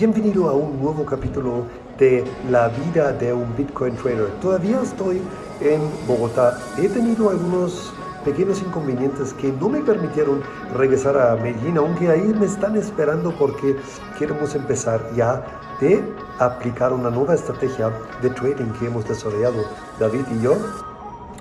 Bienvenido a un nuevo capítulo de la vida de un Bitcoin trader. Todavía estoy en Bogotá. He tenido algunos pequeños inconvenientes que no me permitieron regresar a Medellín, aunque ahí me están esperando porque queremos empezar ya de aplicar una nueva estrategia de trading que hemos desarrollado David y yo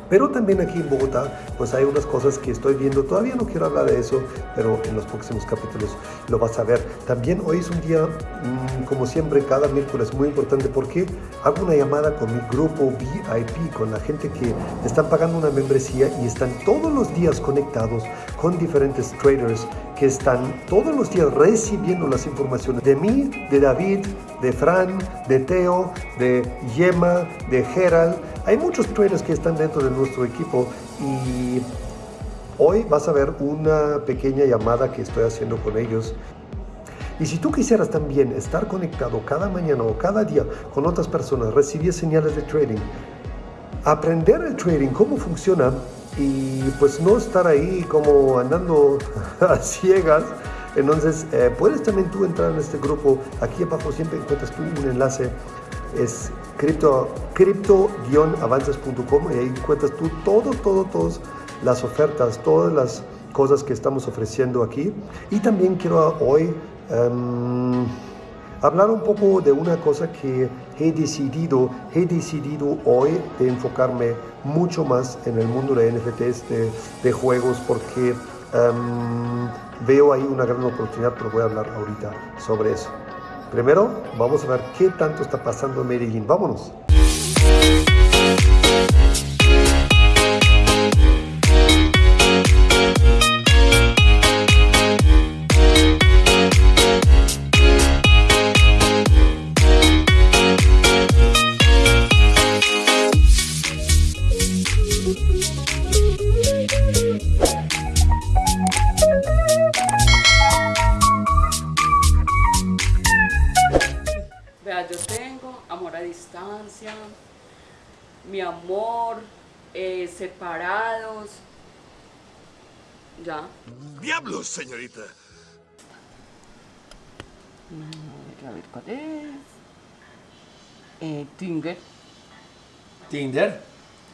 pero también aquí en Bogotá, pues hay unas cosas que estoy viendo. Todavía no quiero hablar de eso, pero en los próximos capítulos lo vas a ver. También hoy es un día, mm, como siempre, cada miércoles muy importante porque hago una llamada con mi grupo VIP, con la gente que están pagando una membresía y están todos los días conectados con diferentes traders que están todos los días recibiendo las informaciones de mí, de David, de Fran, de Teo, de Yema, de Gerald. Hay muchos traders que están dentro de nuestro equipo y hoy vas a ver una pequeña llamada que estoy haciendo con ellos. Y si tú quisieras también estar conectado cada mañana o cada día con otras personas, recibir señales de trading, aprender el trading, cómo funciona, y pues no estar ahí como andando a ciegas. Entonces, eh, puedes también tú entrar en este grupo. Aquí abajo siempre encuentras tú un enlace. Es cripto-avances.com y ahí encuentras tú todo, todas las ofertas, todas las cosas que estamos ofreciendo aquí. Y también quiero hoy... Em, hablar un poco de una cosa que he decidido, he decidido hoy de enfocarme mucho más en el mundo de NFTs, de, juegos, porque em, veo ahí una gran oportunidad, pero voy a hablar ahorita sobre eso. Primero, vamos a ver qué tanto está pasando en Medellín. Vámonos. Amor, eh, separados. Ya. ¡Diablos, señorita! A ver cuál es. Eh, Tinder. ¿Tinder?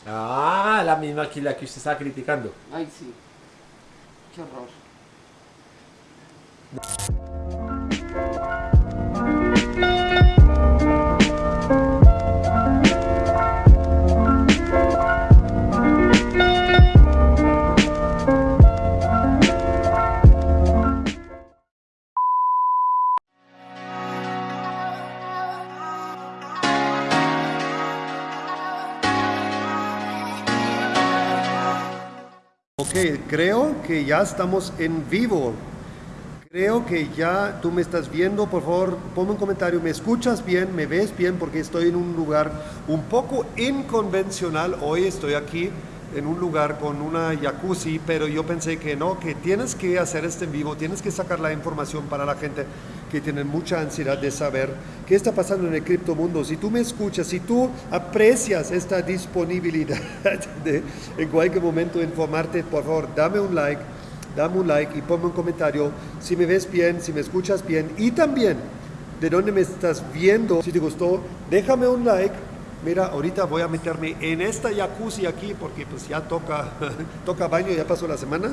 Ah, la misma que la que usted estaba criticando. Ay, sí. Qué horror. Creo que ya estamos en vivo. Creo que ya tú me estás viendo, por favor, ponme un comentario, ¿me escuchas bien? ¿Me ves bien? Porque estoy en un lugar un poco inconvencional. Hoy estoy aquí en un lugar con una jacuzzi, pero yo pensé que no, que tienes que hacer este en vivo, tienes que sacar la información para la gente que tiene mucha ansiedad de saber qué está pasando en el criptomundo. Si tú me escuchas, si tú aprecias esta disponibilidad de en cualquier momento informarte, por favor, dame un like, dame un like y ponme un comentario si me ves bien, si me escuchas bien y también de dónde me estás viendo. Si te gustó, déjame un like mira, ahorita voy a meterme en esta jacuzzi aquí porque pues ya toca, toca baño, ya pasó la semana.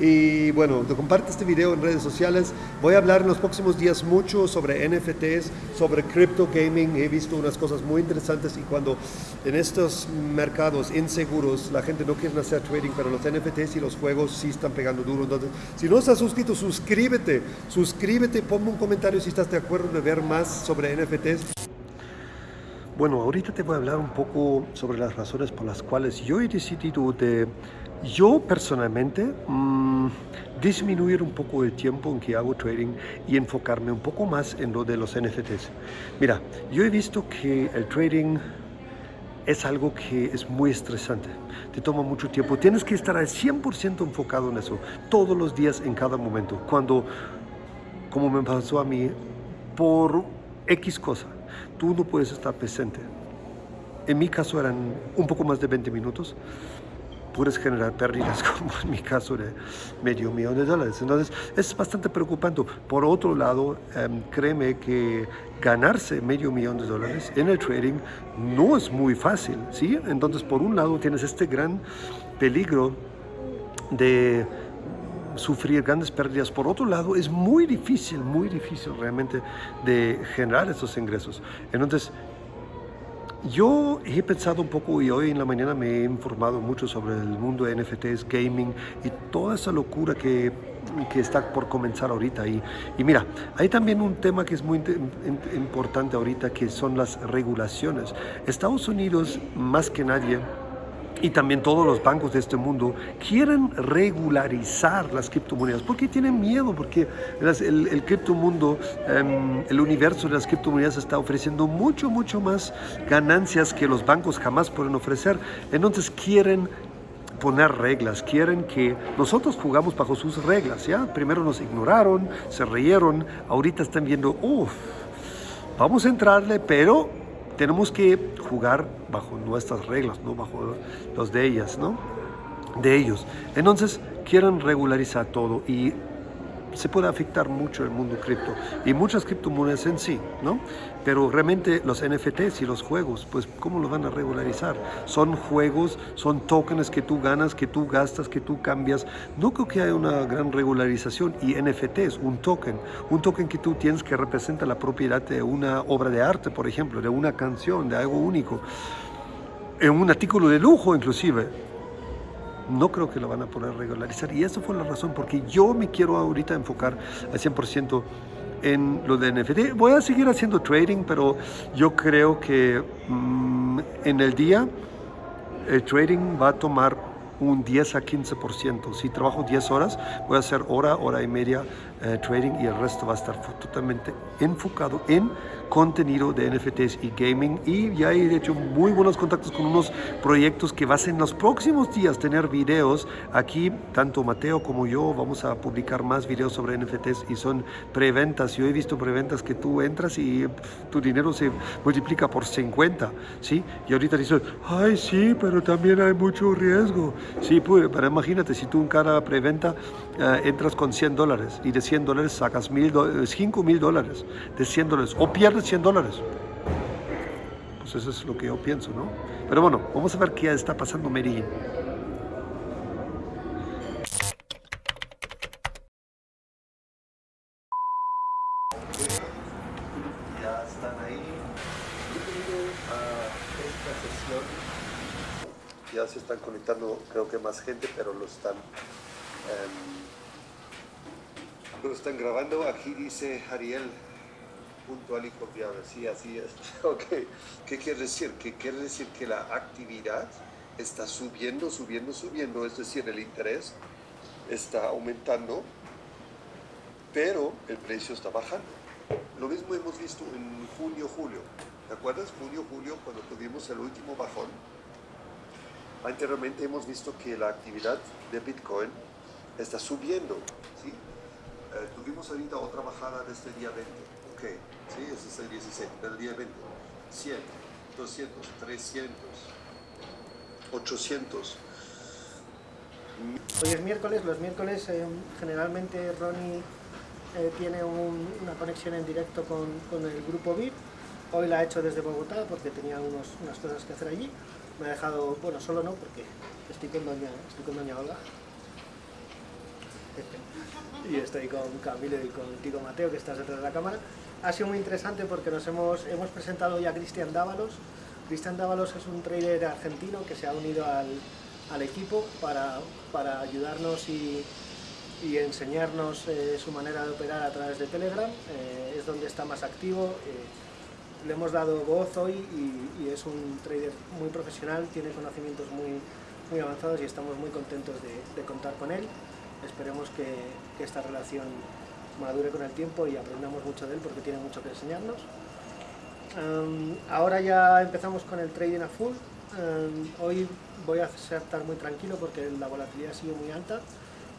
Y bueno, comparte este video en redes sociales. Voy a hablar en los próximos días mucho sobre NFTs, sobre crypto gaming. He visto unas cosas muy interesantes y cuando en estos mercados inseguros la gente no quiere hacer trading, pero los NFTs y los juegos sí están pegando duro. Entonces, si no estás suscrito, suscríbete. Suscríbete, ponme un comentario si estás de acuerdo de ver más sobre NFTs. Bueno, ahorita te voy a hablar un poco sobre las razones por las cuales yo he decidido de, yo personalmente, mm, disminuir un poco el tiempo en que hago trading y enfocarme un poco más en lo de los NFTs. Mira, yo he visto que el trading es algo que es muy estresante, te toma mucho tiempo, tienes que estar al 100% enfocado en eso, todos los días, en cada momento. Cuando, como me pasó a mí, por X cosa, tú no puedes estar presente. En mi caso eran un poco más de 20 minutos puedes generar pérdidas, como en mi caso de medio millón de dólares. Entonces, es bastante preocupante. Por otro lado, em, créeme que ganarse medio millón de dólares en el trading no es muy fácil, ¿sí? Entonces, por un lado, tienes este gran peligro de sufrir grandes pérdidas. Por otro lado, es muy difícil, muy difícil realmente de generar esos ingresos. Entonces, yo he pensado un poco y hoy en la mañana me he informado mucho sobre el mundo de NFTs, gaming y toda esa locura que, que está por comenzar ahorita. Y, y, mira, hay también un tema que es muy importante ahorita que son las regulaciones. Estados Unidos, más que nadie, y también todos los bancos de este mundo quieren regularizar las criptomonedas. ¿Por qué tienen miedo? Porque el, el criptomundo, em, el universo de las criptomonedas está ofreciendo mucho, mucho más ganancias que los bancos jamás pueden ofrecer. Entonces quieren poner reglas, quieren que nosotros jugamos bajo sus reglas, ¿ya? Primero nos ignoraron, se reyeron, ahorita están viendo, uff, vamos a entrarle, pero tenemos que jugar bajo nuestras reglas, no bajo los de ellas, ¿no? De ellos. Entonces, quieren regularizar todo y se puede afectar mucho el mundo cripto y muchas criptomonedas en sí, ¿no? Pero realmente los NFTs y los juegos, pues ¿cómo los van a regularizar? Son juegos, son tokens que tú ganas, que tú gastas, que tú cambias. No creo que haya una gran regularización y NFTs, un token, un token que tú tienes que representa la propiedad de una obra de arte, por ejemplo, de una canción, de algo único, en un artículo de lujo inclusive no creo que lo van a poder regularizar. Y esa fue la razón porque yo me quiero ahorita enfocar al 100% en lo de NFT. Voy a seguir haciendo trading, pero yo creo que mm, en el día el trading va a tomar un 10 a 15%. Si trabajo 10 horas, voy a hacer hora, hora y media eh, trading y el resto va a estar totalmente enfocado en contenido de NFTs y gaming y ya he hecho muy buenos contactos con unos proyectos que vas en los próximos días tener videos aquí tanto Mateo como yo vamos a publicar más videos sobre NFTs y son preventas yo he visto preventas que tú entras y tu dinero se multiplica por 50 ¿sí? y ahorita dices ay sí pero también hay mucho riesgo sí pero imagínate si tú en cada preventa eh, entras con 100 dólares y de 100 dólares sacas 5 mil dólares de 100 dólares o pierdes 100 dólares. Pues eso es lo que yo pienso, ¿no? Pero bueno, vamos a ver qué está pasando en Medellín. Ya están ahí. esta sesión. Ya se están conectando, creo que más gente, pero lo están... Um, lo están grabando. Aquí dice Ariel, puntual y confiable. Sí, así es. Ok. ¿Qué quiere decir? Que quiere decir que la actividad está subiendo, subiendo, subiendo, es decir, el interés está aumentando, pero el precio está bajando. Lo mismo hemos visto en junio, julio. ¿Te acuerdas? Junio, julio, cuando tuvimos el último bajón. Anteriormente hemos visto que la actividad de Bitcoin está subiendo. ¿sí? Eh, tuvimos ahorita otra bajada desde el día 20 sí, ese es el 16, del día 20. 100, 200, 300, 800. Hoy es miércoles, los miércoles eh, generalmente Ronnie eh, tiene una conexión en directo con, con, el grupo VIP. Hoy la ha hecho desde Bogotá porque tenía unos, unas cosas que hacer allí. Me ha dejado, bueno, solo no porque estoy con doña, estoy con doña Olga. y estoy con Camilo y con Tico Mateo que estás detrás de la cámara ha sido muy interesante porque nos hemos, hemos presentado ya a Cristian Dávalos. Cristian Dávalos es un trader argentino que se ha unido al, al equipo para, para, ayudarnos y, y enseñarnos eh, su manera de operar a través de Telegram. Eh, es donde está más activo. Eh, le hemos dado voz hoy y, es un trader muy profesional, tiene conocimientos muy, muy avanzados y estamos muy contentos de, contar con él. Esperemos que, esta relación madure con el tiempo y aprendamos mucho de él porque tiene mucho que enseñarnos. Um, ahora ya empezamos con el trading a full. Um, hoy voy a estar muy tranquilo porque la volatilidad sigue muy alta.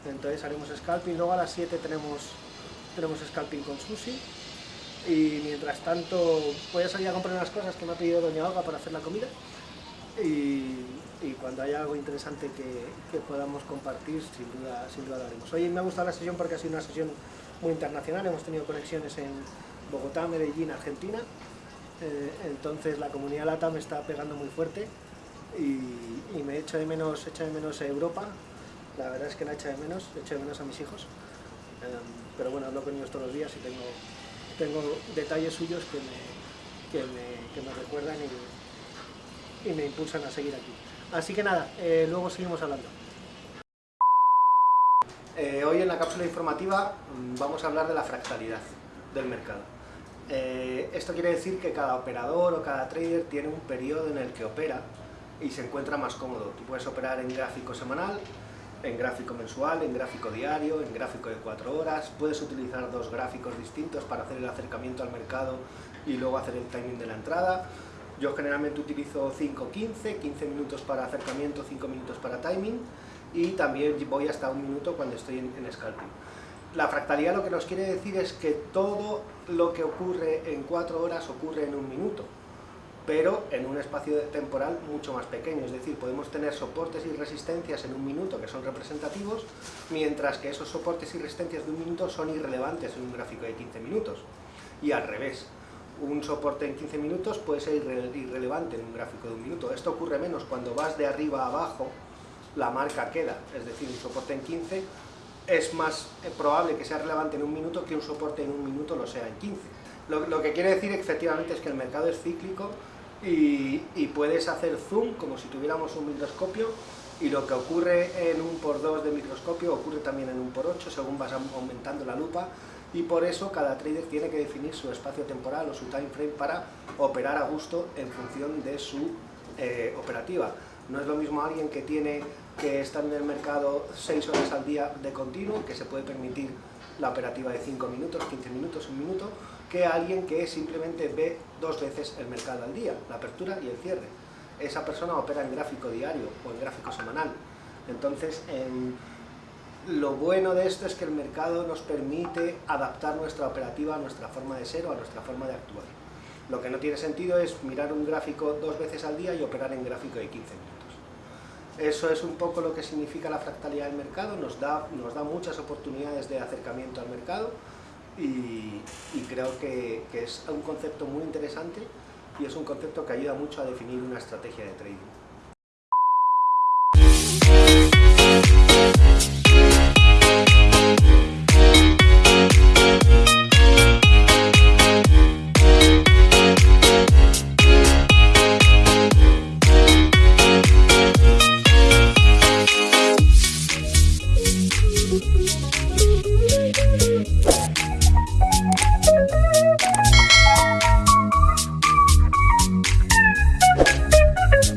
Entonces haremos scalping. Luego a las 7 tenemos, tenemos scalping con Susi. Y mientras tanto voy a salir a comprar unas cosas que me ha pedido Doña Olga para hacer la comida. Y, cuando haya algo interesante que, que, podamos compartir, sin duda, sin duda lo haremos. Hoy me ha gustado la sesión porque ha sido una sesión muy internacional, hemos tenido conexiones en Bogotá, Medellín, Argentina, eh, entonces la comunidad LATA me está pegando muy fuerte y, y me echo de menos, echo de menos Europa, la verdad es que la echo de menos, echo de menos a mis hijos, eh, pero bueno, hablo con ellos todos los días y tengo, tengo detalles suyos que me, que me, que me recuerdan y, y me impulsan a seguir aquí. Así que nada, eh, luego seguimos hablando. Eh, hoy en la cápsula informativa mm, vamos a hablar de la fractalidad del mercado. Eh, esto quiere decir que cada operador o cada trader tiene un periodo en el que opera y se encuentra más cómodo. Tú puedes operar en gráfico semanal, en gráfico mensual, en gráfico diario, en gráfico de 4 horas, puedes utilizar dos gráficos distintos para hacer el acercamiento al mercado y luego hacer el timing de la entrada, yo generalmente utilizo 5-15, 15 minutos para acercamiento, 5 minutos para timing y también voy hasta un minuto cuando estoy en, scalping. La fractalidad lo que nos quiere decir es que todo lo que ocurre en 4 horas ocurre en un minuto, pero en un espacio temporal mucho más pequeño, es decir, podemos tener soportes y resistencias en un minuto que son representativos, mientras que esos soportes y resistencias de un minuto son irrelevantes en un gráfico de 15 minutos, y al revés un soporte en 15 minutos puede ser irrelevante en un gráfico de un minuto. Esto ocurre menos cuando vas de arriba a abajo, la marca queda, es decir, un soporte en 15 es más eh, probable que sea relevante en un minuto que un soporte en un minuto lo sea en 15. Lo, que quiere decir efectivamente es que el mercado es cíclico y, puedes hacer zoom como si tuviéramos un microscopio y lo que ocurre en un por 2 de microscopio ocurre también en un por 8 según vas aumentando la lupa y por eso cada trader tiene que definir su espacio temporal o su time frame para operar a gusto en función de su eh, operativa. No es lo mismo alguien que tiene que estar en el mercado 6 horas al día de continuo, que se puede permitir la operativa de 5 minutos, 15 minutos, un minuto, que alguien que simplemente ve dos veces el mercado al día, la apertura y el cierre. Esa persona opera en gráfico diario o en gráfico semanal. Entonces, en lo bueno de esto es que el mercado nos permite adaptar nuestra operativa a nuestra forma de ser o a nuestra forma de actuar. Lo que no tiene sentido es mirar un gráfico dos veces al día y operar en gráfico de 15 minutos. Eso es un poco lo que significa la fractalidad del mercado, nos da, nos da muchas oportunidades de acercamiento al mercado y, creo que es un concepto muy interesante y es un concepto que ayuda mucho a definir una estrategia de trading.